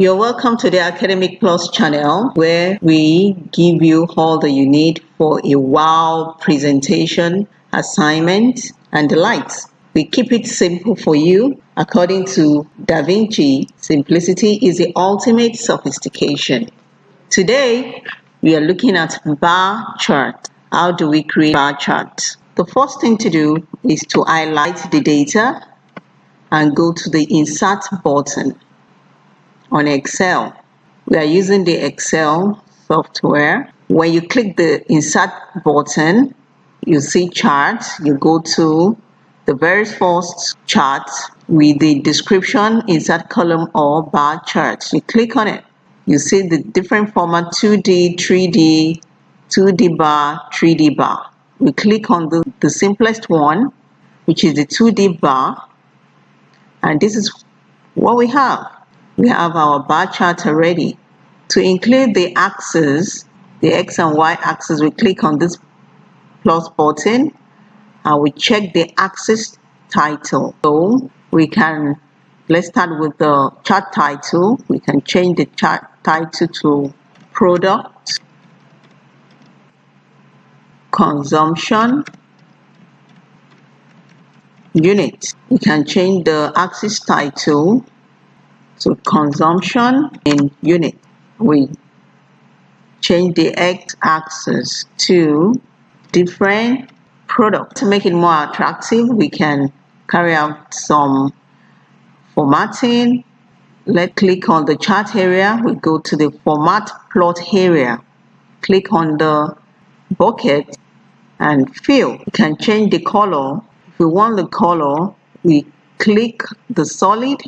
You're welcome to the Academic Plus channel where we give you all that you need for a wow presentation, assignment, and the likes. We keep it simple for you. According to Da Vinci, simplicity is the ultimate sophistication. Today, we are looking at bar chart. How do we create bar chart? The first thing to do is to highlight the data and go to the insert button on Excel. We are using the Excel software. When you click the insert button, you see charts. you go to the very first chart with the description insert column or bar chart. You click on it. You see the different format 2D, 3D, 2D bar, 3D bar. We click on the, the simplest one, which is the 2D bar. And this is what we have we have our bar chart already. To include the axes, the X and Y axis, we click on this plus button and we check the axis title. So we can, let's start with the chart title. We can change the chart title to product, consumption, unit. We can change the axis title so consumption in unit. We change the x-axis to different product. To make it more attractive, we can carry out some formatting. Let's click on the chart area. We go to the format plot area. Click on the bucket and fill. We can change the color. If we want the color, we click the solid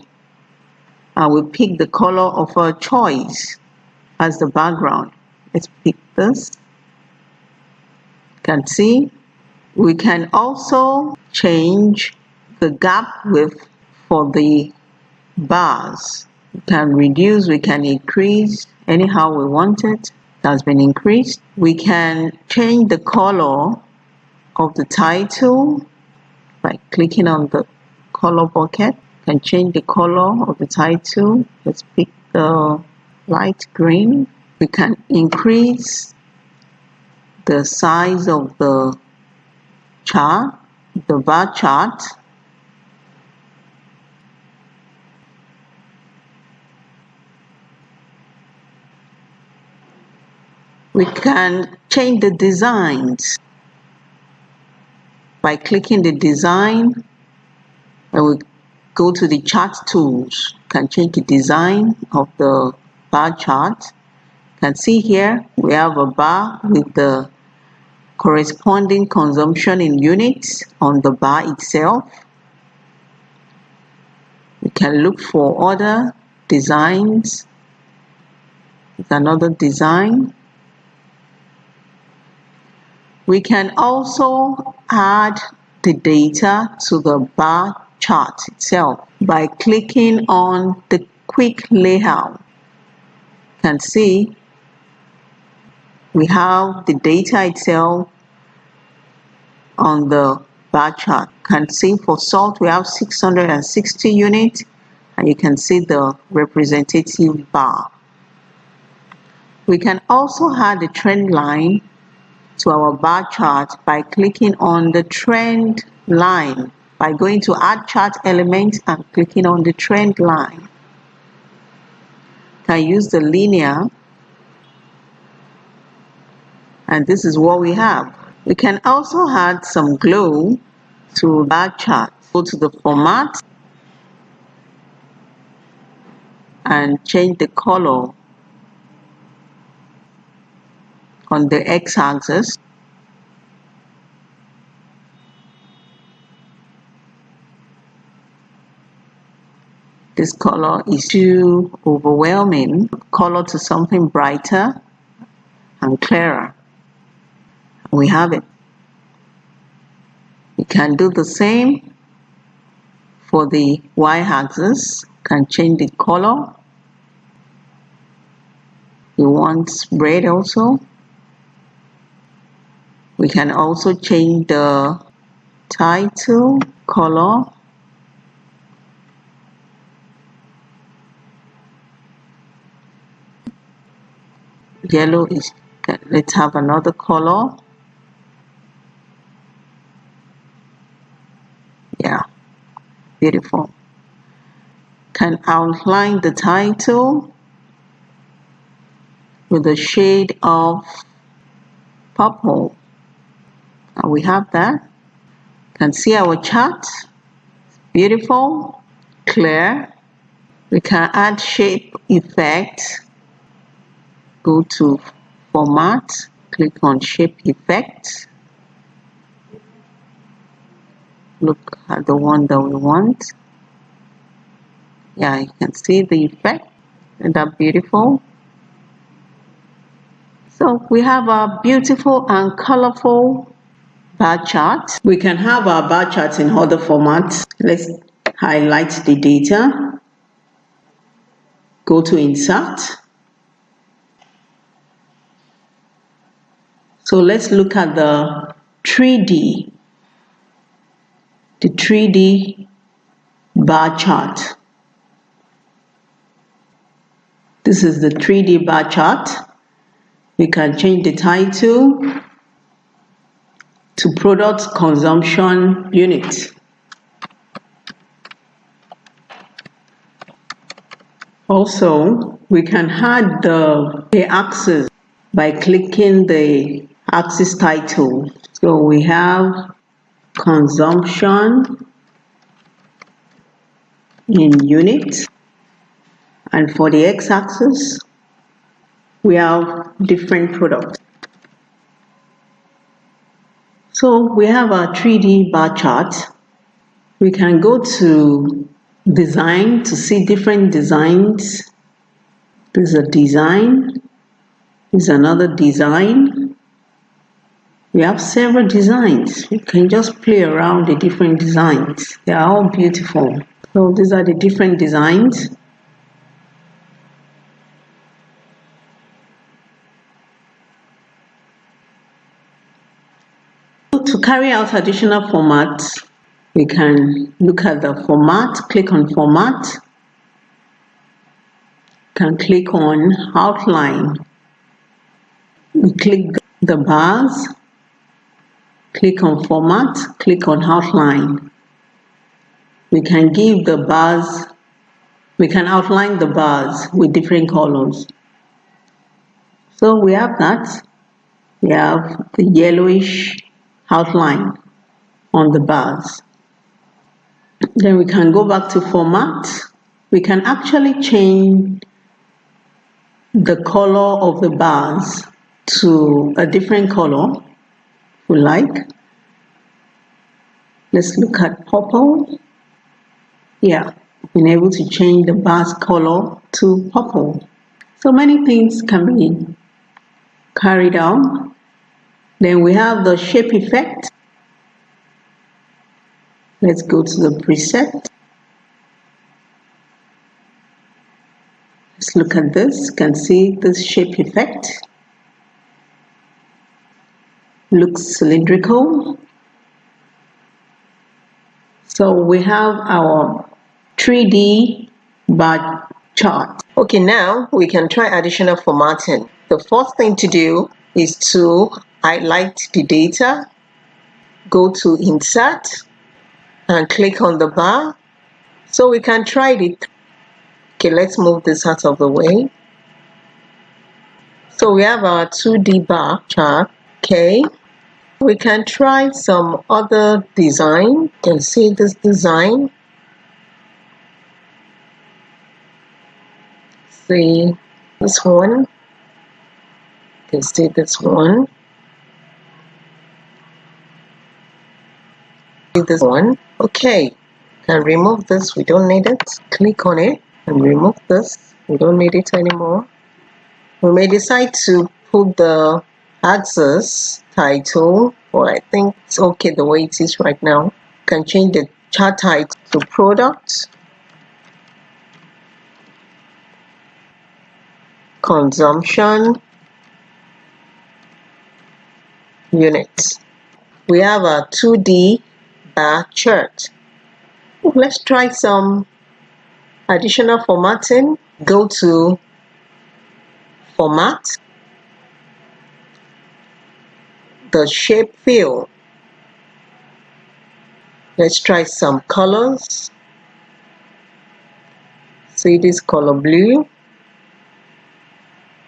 and we pick the color of our choice as the background. Let's pick this. You can see we can also change the gap width for the bars. We can reduce, we can increase anyhow we want it. has been increased. We can change the color of the title by clicking on the color bucket can change the color of the title. Let's pick the light green. We can increase the size of the chart the bar chart. We can change the designs by clicking the design and we go to the chart tools. Can change the design of the bar chart. You can see here we have a bar with the corresponding consumption in units on the bar itself. We can look for other designs. With another design. We can also add the data to the bar chart itself by clicking on the quick layout. You can see we have the data itself on the bar chart. You can see for salt we have 660 units and you can see the representative bar. We can also add the trend line to our bar chart by clicking on the trend line by going to add chart element and clicking on the trend line. Can use the linear and this is what we have. We can also add some glow to that chart. Go to the format and change the color on the x-axis this color is too overwhelming. Color to something brighter and clearer. We have it. We can do the same for the y-axis. Can change the color. You want red also. We can also change the title color yellow is let's have another color. Yeah beautiful. Can outline the title with a shade of purple. And we have that. Can see our chart. Beautiful clear. We can add shape effect go to format click on shape effect. Look at the one that we want. Yeah you can see the effect. And that beautiful? So we have a beautiful and colorful bar chart. We can have our bar charts in other formats. Let's highlight the data. Go to insert so let's look at the 3d the 3d bar chart. This is the 3d bar chart. We can change the title to product consumption unit. Also, we can add the, the axis by clicking the axis title. So we have consumption in units and for the x-axis we have different products. So we have our 3D bar chart. We can go to design to see different designs. This is a design. This is another design. We have several designs. You can just play around the different designs. They are all beautiful. So these are the different designs. To carry out additional formats, we can look at the format, click on format, can click on outline. We click the bars, click on format, click on outline. We can give the bars, we can outline the bars with different colors. So we have that. We have the yellowish outline on the bars. Then we can go back to format. We can actually change the color of the bars to a different color we like. Let's look at purple. Yeah, been able to change the bars color to purple. So many things can be carried out. Then we have the shape effect. Let's go to the preset. Let's look at this. You can see this shape effect. Looks cylindrical. So we have our 3D bar chart. Okay, now we can try additional formatting. The first thing to do is to highlight the data, go to insert, and click on the bar so we can try it okay let's move this out of the way so we have our 2d bar chart okay we can try some other design. You can see this design. See this one. You can see this one. See this one. Okay. Can remove this. We don't need it. Click on it and remove this. We don't need it anymore. We may decide to put the axis title or I think it's okay the way it is right now. You can change the chart title to product. Consumption. Units. We have a 2D bar chart. Let's try some additional formatting. Go to Format, the shape fill. Let's try some colors. See this color blue?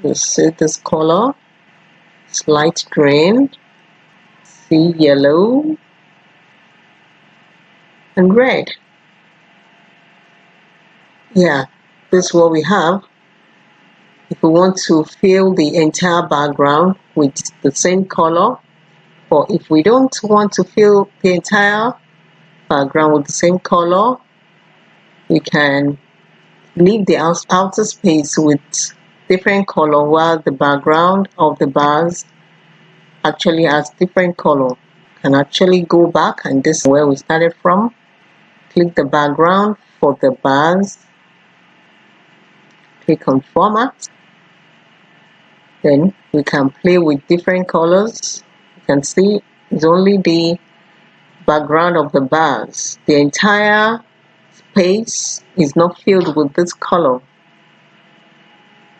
You see this color? It's light green. See yellow and red. Yeah, this is what we have. If we want to fill the entire background with the same color, if we don't want to fill the entire background with the same color, we can leave the outer space with different color while the background of the bars actually has different color. Can actually go back and this is where we started from. Click the background for the bars. Click on format. Then we can play with different colors can see it's only the background of the bars. The entire space is not filled with this color.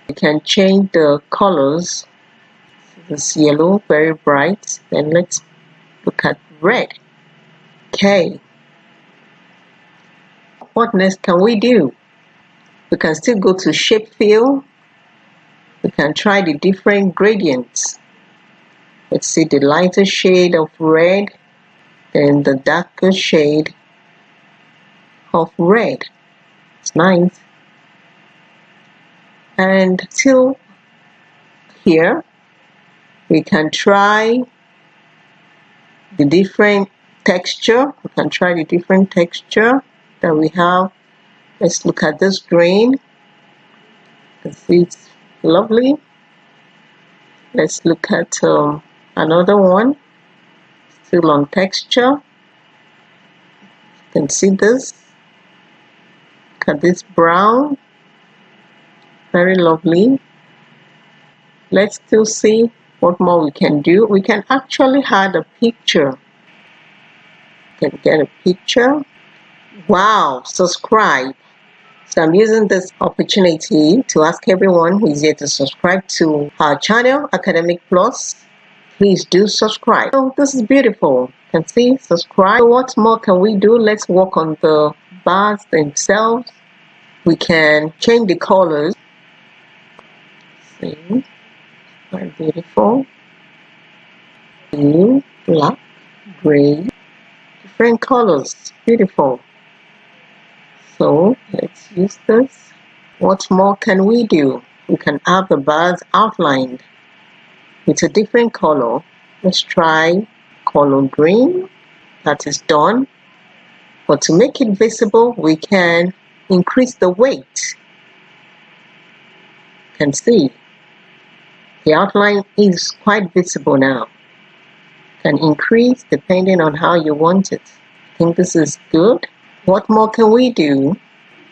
You can change the colors. This yellow very bright. Then let's look at red. Okay. What next can we do? We can still go to shape fill. We can try the different gradients let's see the lighter shade of red and the darker shade of red. It's nice. And till here we can try the different texture. We can try the different texture that we have. Let's look at this green. It's lovely. Let's look at um, another one. Still on texture. You can see this. Look at this brown. Very lovely. Let's still see what more we can do. We can actually add a picture. Can get a picture. Wow subscribe. So I'm using this opportunity to ask everyone who is here to subscribe to our channel Academic Plus please do subscribe. Oh this is beautiful. Can see subscribe. So what more can we do? Let's work on the bars themselves. We can change the colors. See very beautiful. Blue black gray. Different colors. Beautiful. So let's use this. What more can we do? We can have the bars outlined with a different color let's try color green that is done but to make it visible we can increase the weight you can see the outline is quite visible now. Can increase depending on how you want it. I think this is good. What more can we do?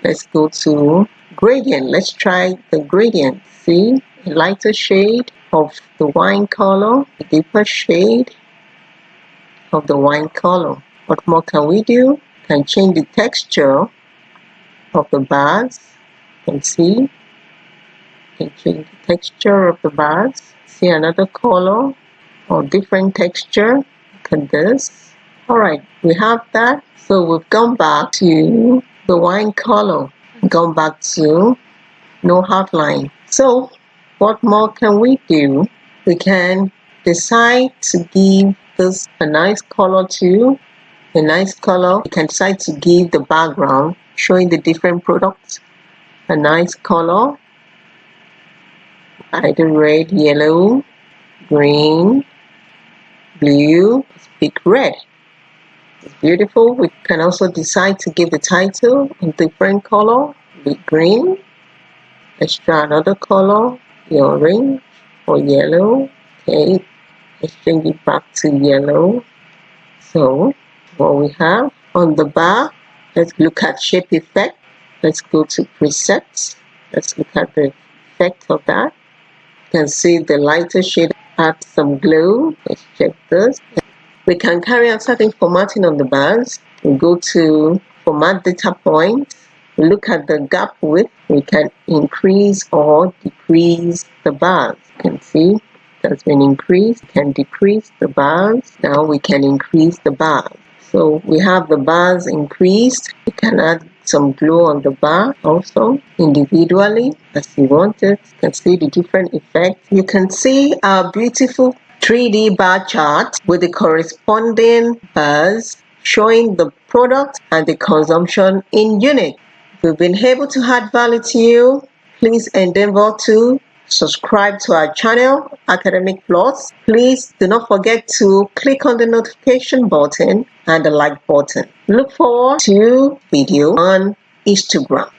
Let's go to gradient. Let's try the gradient. See, a lighter shade of the wine color, a deeper shade of the wine color. What more can we do? Can change the texture of the bars. You can see can change the texture of the bars see another color or different texture look at this all right we have that so we've gone back to the wine color gone back to no outline so what more can we do we can decide to give this a nice color too a nice color we can decide to give the background showing the different products a nice color either red, yellow, green, blue, pick red. It's beautiful. We can also decide to give the title a different color, be green. Let's try another color, orange or yellow. Okay, let's change it back to yellow. So, what we have on the bar, let's look at shape effect. Let's go to presets. Let's look at the effect of that You can see the lighter shade adds some glow. Let's check this. We can carry out certain formatting on the bars. We go to format data points. Look at the gap width. We can increase or decrease the bars. You can see that's been increased. Can decrease the bars. Now we can increase the bars. So we have the bars increased. You can add some glow on the bar also individually as you want it. You can see the different effects. You can see our beautiful 3D bar chart with the corresponding bars showing the product and the consumption in unit. We've been able to add value to you, please endeavor to subscribe to our channel academic plus. Please do not forget to click on the notification button and the like button. Look forward to video on instagram